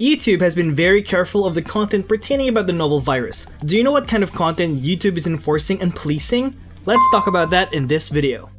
YouTube has been very careful of the content pertaining about the novel virus. Do you know what kind of content YouTube is enforcing and policing? Let's talk about that in this video.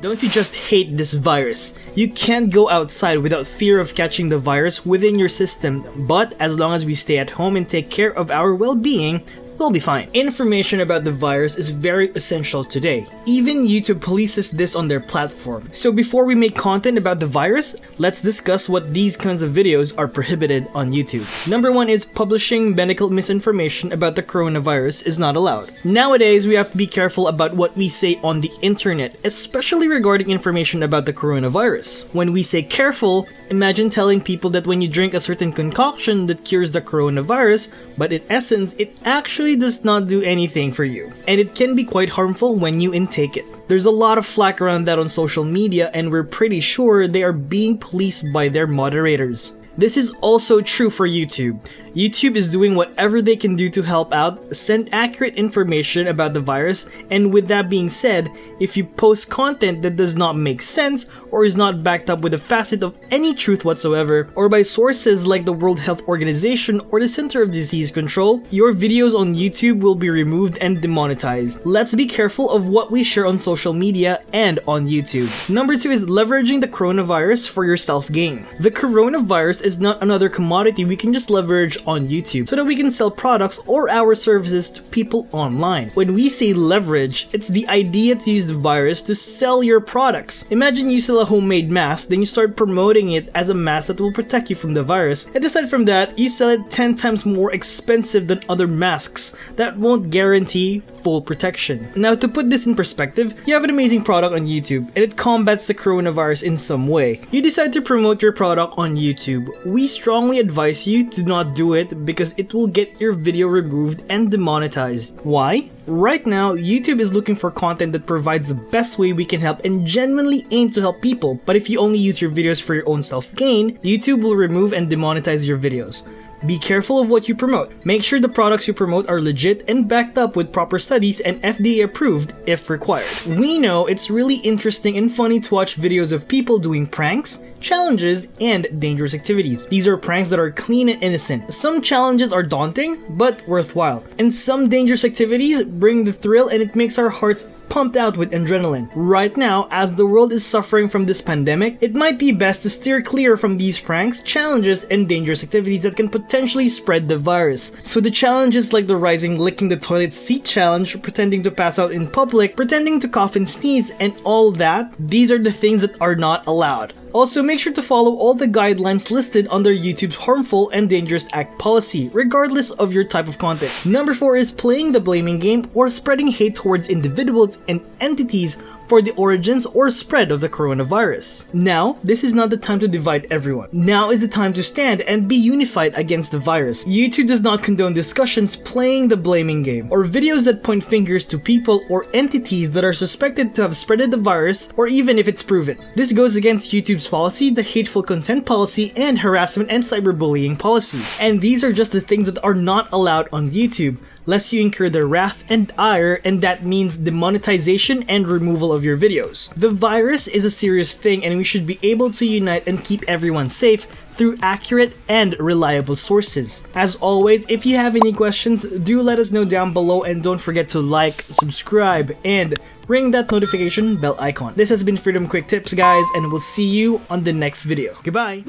Don't you just hate this virus? You can't go outside without fear of catching the virus within your system, but as long as we stay at home and take care of our well-being, we'll be fine. Information about the virus is very essential today. Even YouTube polices this on their platform. So before we make content about the virus, let's discuss what these kinds of videos are prohibited on YouTube. Number one is publishing medical misinformation about the coronavirus is not allowed. Nowadays, we have to be careful about what we say on the internet, especially regarding information about the coronavirus. When we say careful, imagine telling people that when you drink a certain concoction that cures the coronavirus, but in essence, it actually really does not do anything for you, and it can be quite harmful when you intake it. There's a lot of flack around that on social media and we're pretty sure they are being policed by their moderators. This is also true for YouTube. YouTube is doing whatever they can do to help out, send accurate information about the virus, and with that being said, if you post content that does not make sense or is not backed up with a facet of any truth whatsoever, or by sources like the World Health Organization or the Center of Disease Control, your videos on YouTube will be removed and demonetized. Let's be careful of what we share on social media and on YouTube. Number 2 is leveraging the coronavirus for your self-gain. The coronavirus is not another commodity we can just leverage on YouTube so that we can sell products or our services to people online. When we say leverage, it's the idea to use the virus to sell your products. Imagine you sell a homemade mask, then you start promoting it as a mask that will protect you from the virus, and aside from that, you sell it 10 times more expensive than other masks that won't guarantee full protection. Now to put this in perspective, you have an amazing product on YouTube and it combats the coronavirus in some way. You decide to promote your product on YouTube. We strongly advise you to not do it because it will get your video removed and demonetized. Why? Right now, YouTube is looking for content that provides the best way we can help and genuinely aim to help people, but if you only use your videos for your own self-gain, YouTube will remove and demonetize your videos. Be careful of what you promote. Make sure the products you promote are legit and backed up with proper studies and FDA approved if required. We know it's really interesting and funny to watch videos of people doing pranks, challenges, and dangerous activities. These are pranks that are clean and innocent. Some challenges are daunting, but worthwhile. And some dangerous activities bring the thrill and it makes our hearts pumped out with adrenaline. Right now, as the world is suffering from this pandemic, it might be best to steer clear from these pranks, challenges, and dangerous activities that can potentially spread the virus. So the challenges like the rising licking the toilet seat challenge, pretending to pass out in public, pretending to cough and sneeze, and all that, these are the things that are not allowed. Also, make sure to follow all the guidelines listed under YouTube's Harmful and Dangerous Act policy, regardless of your type of content. Number 4 is playing the blaming game or spreading hate towards individuals and entities for the origins or spread of the coronavirus. Now, this is not the time to divide everyone. Now is the time to stand and be unified against the virus. YouTube does not condone discussions playing the blaming game, or videos that point fingers to people or entities that are suspected to have spreaded the virus, or even if it's proven. This goes against YouTube's policy, the hateful content policy, and harassment and cyberbullying policy. And these are just the things that are not allowed on YouTube lest you incur their wrath and ire, and that means demonetization and removal of your videos. The virus is a serious thing and we should be able to unite and keep everyone safe through accurate and reliable sources. As always, if you have any questions, do let us know down below and don't forget to like, subscribe, and ring that notification bell icon. This has been Freedom Quick Tips guys and we'll see you on the next video. Goodbye!